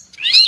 Thanks.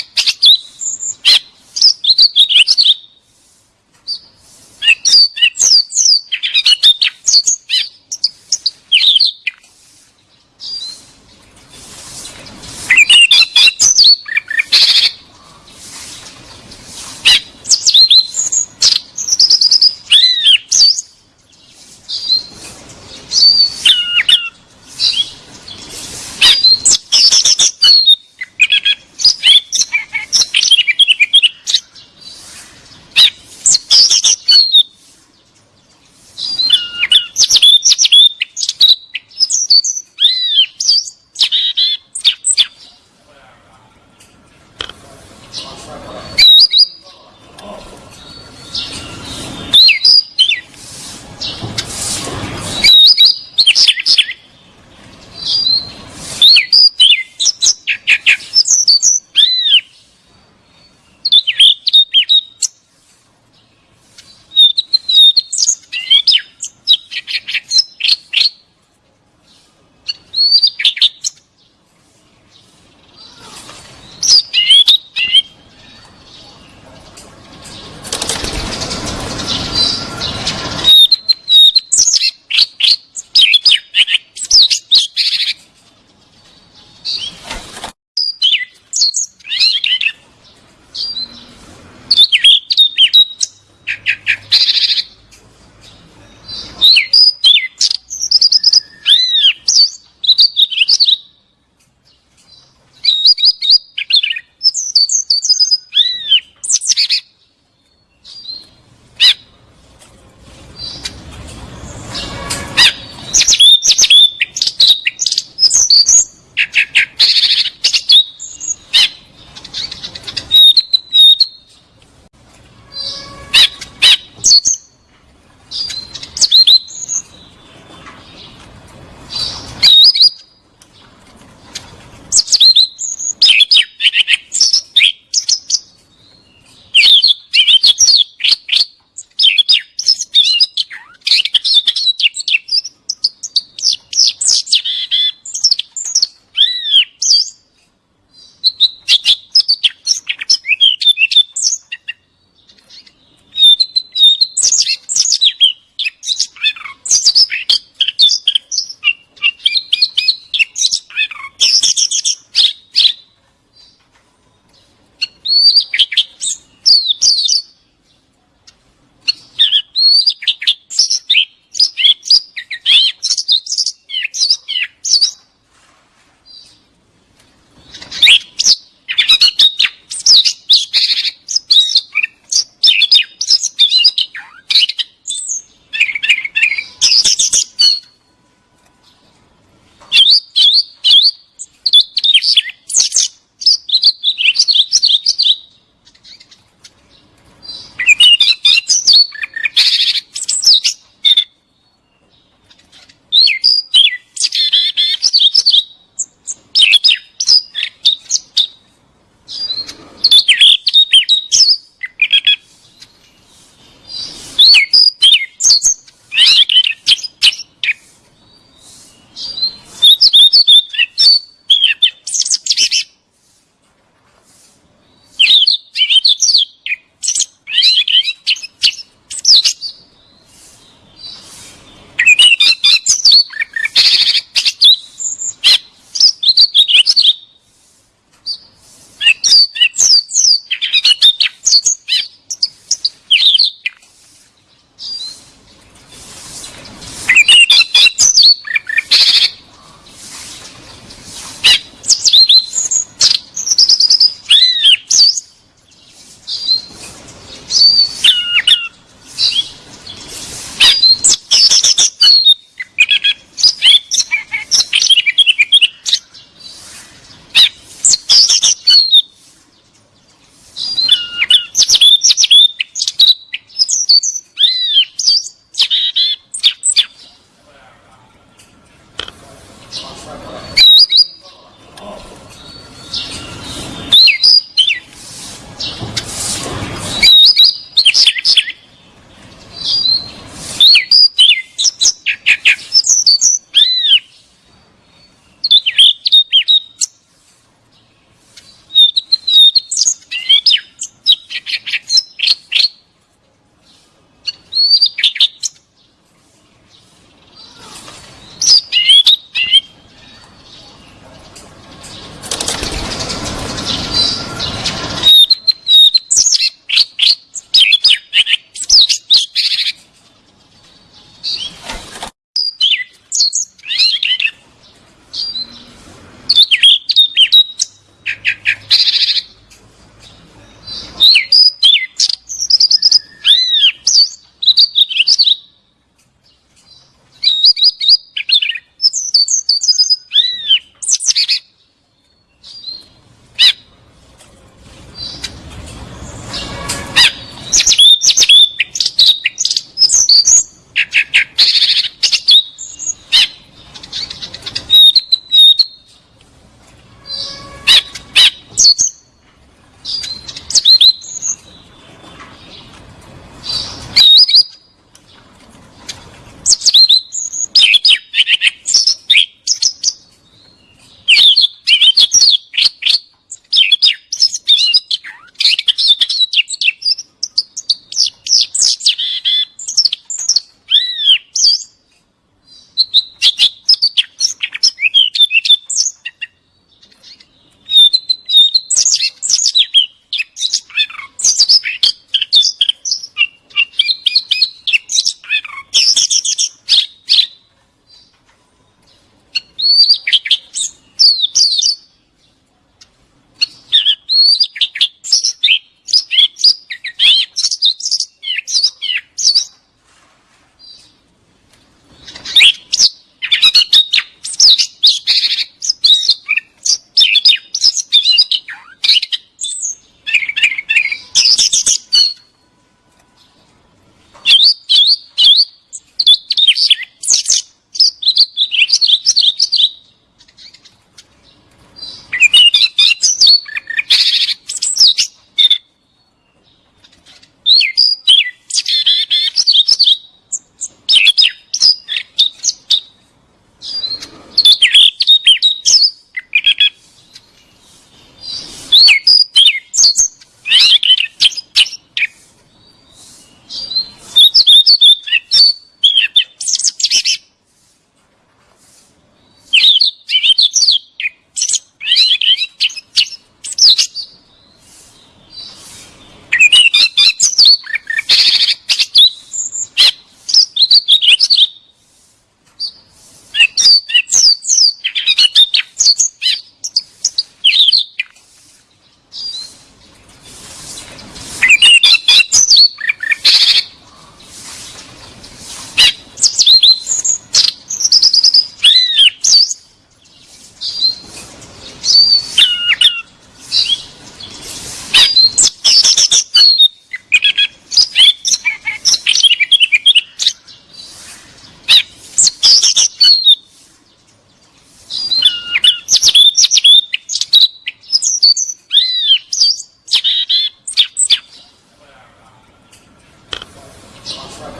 まさ